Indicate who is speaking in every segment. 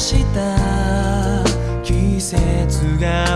Speaker 1: した。季節が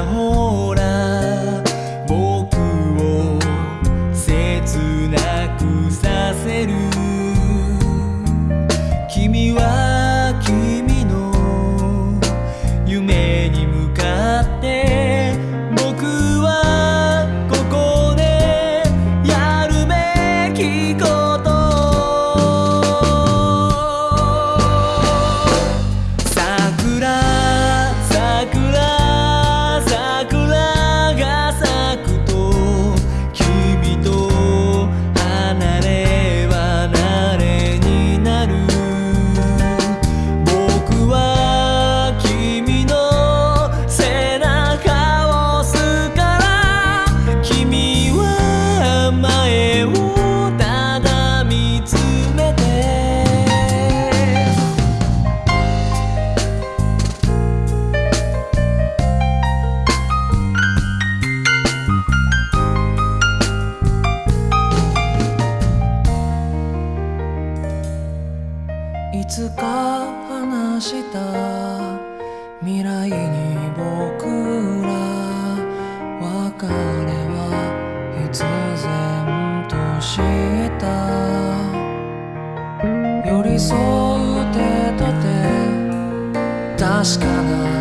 Speaker 1: いつか話した未来に僕ら別れは必然と知った。寄り添う手と手確かな